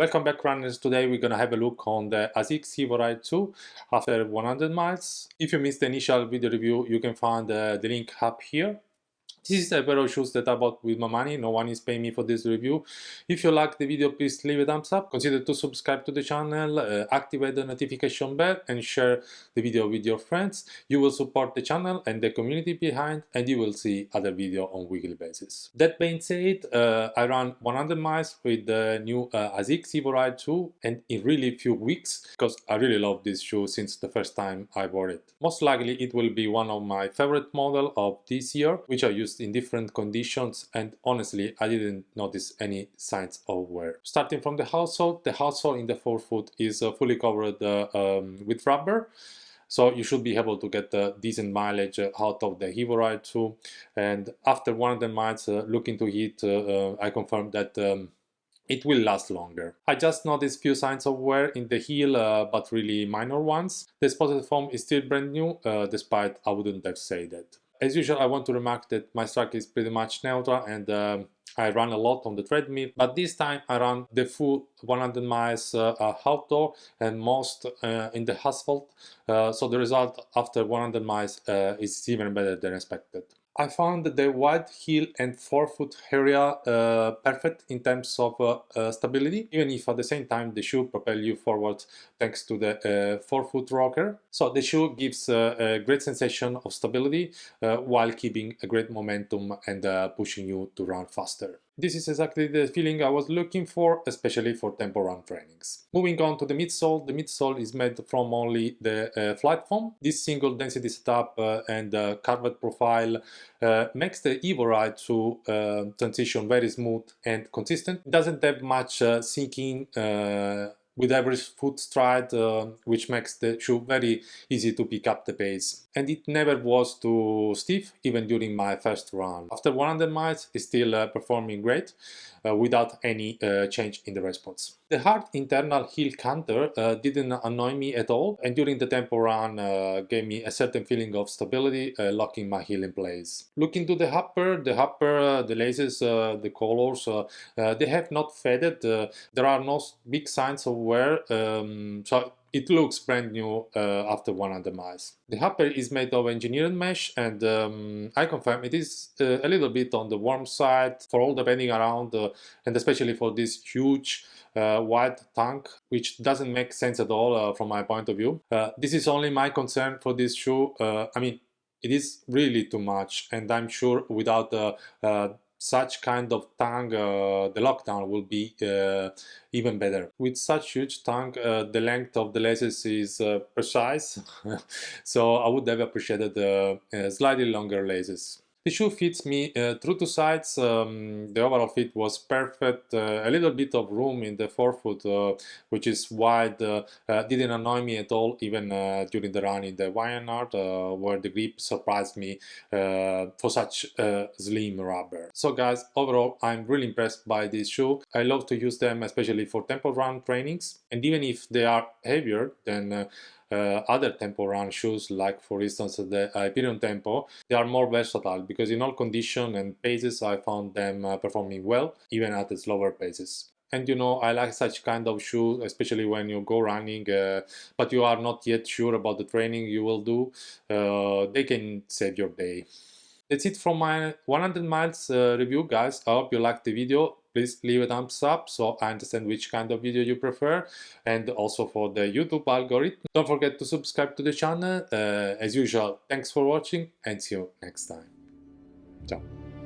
Welcome back runners, today we're gonna have a look on the ASICS Evo Ride 2 after 100 miles. If you missed the initial video review, you can find uh, the link up here. This is a pair of shoes that I bought with my money, no one is paying me for this review. If you like the video, please leave a thumbs up, consider to subscribe to the channel, uh, activate the notification bell and share the video with your friends. You will support the channel and the community behind and you will see other video on weekly basis. That being said, uh, I ran 100 miles with the new uh, ASICS Evo Ride 2 and in really few weeks because I really love this shoe since the first time I wore it. Most likely it will be one of my favorite model of this year, which I use used in different conditions and honestly I didn't notice any signs of wear. Starting from the outsole, the outsole in the forefoot is uh, fully covered uh, um, with rubber so you should be able to get decent mileage uh, out of the Evo Ride 2 and after 100 miles uh, looking to it uh, uh, I confirmed that um, it will last longer. I just noticed few signs of wear in the heel, uh, but really minor ones. The exposed foam is still brand new, despite I wouldn't have said that. As usual, I want to remark that my strike is pretty much neutral and um, I run a lot on the treadmill, but this time I run the full 100 miles uh, uh, outdoor and most uh, in the asphalt, uh, so the result after 100 miles uh, is even better than expected. I found the wide heel and forefoot area uh, perfect in terms of uh, uh, stability, even if at the same time the shoe propel you forward thanks to the uh, forefoot rocker. So the shoe gives uh, a great sensation of stability uh, while keeping a great momentum and pushing you to run faster. This is exactly the feeling I was looking for, especially for tempo run trainings. Moving on to the midsole, the midsole is made from only the uh, FlyteFoam. This single density setup uh, and uh, curved profile uh, makes the Evo Ride 2 uh, transition very smooth and consistent. Doesn't have much uh, sinking with every foot stride, uh, which makes the shoe very easy to pick up the pace. And it never was too stiff, even during my first run. After 100 miles, it's still uh, performing great, uh, without any uh, change in the response. The hard internal heel counter uh, didn't annoy me at all, and during the tempo run uh, gave me a certain feeling of stability, locking my heel in place. Looking to the upper, the upper, the laces, the colors, they have not faded. there are no big signs of um, so it looks brand new uh, after 100 miles. The upper is made of engineered mesh and um, I confirm it is uh, a little bit on the warm side for all the bending around uh, and especially for this huge uh, wide tank which doesn't make sense at all uh, from my point of view. Uh, this is only my concern for this shoe. I mean it is really too much and I'm sure without such kind of tongue, uh, the lockdown will be uh, even better. With such huge tongue, uh, the length of the laces is uh, precise, so I would have appreciated uh, slightly longer laces. The shoe fits me uh, through two sides, um, the overall fit was perfect, uh, a little bit of room in the forefoot uh, which is wide uh, uh, didn't annoy me at all even uh, during the run in the Wyandot where the grip surprised me for such slim rubber. So guys, overall I'm really impressed by this shoe, I love to use them especially for tempo run trainings and even if they are heavier than uh, other tempo run shoes like for instance the Hyperion Tempo they are more versatile because in all conditions and paces I found them uh, performing well even at slower paces. And you know I like such kind of shoes, especially when you go running uh, but you are not yet sure about the training you will do uh, they can save your day. That's it from my 100 miles uh, review guys. I hope you liked the video please leave a thumbs up so I understand which kind of video you prefer and also for the YouTube algorithm. Don't forget to subscribe to the channel. Uh, as usual, thanks for watching and see you next time. Ciao.